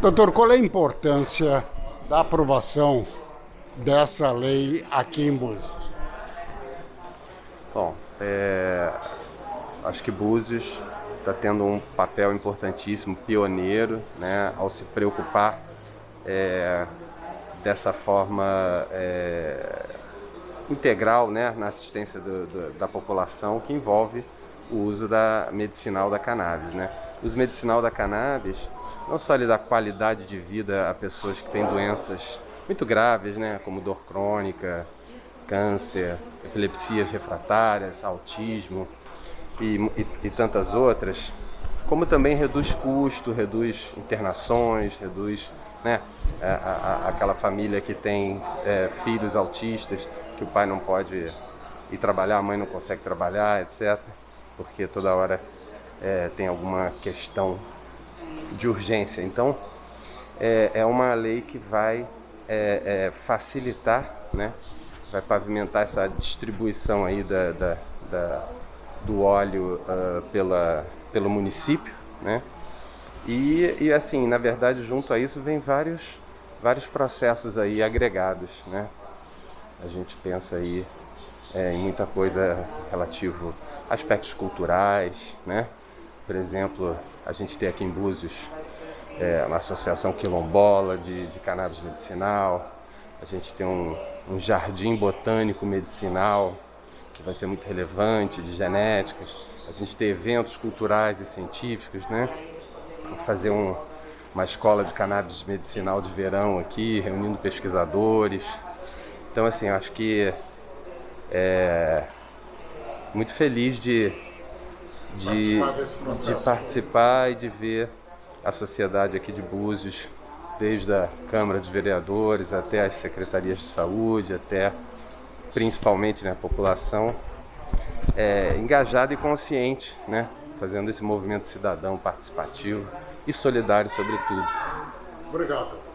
Doutor, qual é a importância da aprovação dessa lei aqui em Búzios? Bom, é, acho que Búzios está tendo um papel importantíssimo, pioneiro, né, ao se preocupar é, dessa forma é, integral né, na assistência do, do, da população que envolve o uso da medicinal da cannabis. Né? O uso medicinal da cannabis não só lhe dá qualidade de vida a pessoas que têm doenças muito graves, né, como dor crônica, câncer, epilepsias refratárias, autismo e, e, e tantas outras, como também reduz custo, reduz internações, reduz né, a, a, aquela família que tem é, filhos autistas, que o pai não pode ir trabalhar, a mãe não consegue trabalhar, etc. Porque toda hora é, tem alguma questão de urgência. Então, é, é uma lei que vai é, é, facilitar, né? vai pavimentar essa distribuição aí da, da, da do óleo uh, pela, pelo município, né? E, e assim, na verdade, junto a isso vem vários, vários processos aí agregados, né? A gente pensa aí é, em muita coisa relativo a aspectos culturais, né? Por exemplo, a gente tem aqui em Búzios é, uma associação quilombola de, de cannabis medicinal, a gente tem um, um jardim botânico medicinal que vai ser muito relevante, de genéticas, a gente tem eventos culturais e científicos, né? fazer um, uma escola de cannabis medicinal de verão aqui, reunindo pesquisadores. Então, assim, acho que é muito feliz de, de, participar, de participar e de ver a sociedade aqui de Búzios, desde a Câmara de Vereadores até as secretarias de saúde, até principalmente né, a população, é, engajada e consciente, né, fazendo esse movimento cidadão participativo e solidário sobretudo. Obrigado.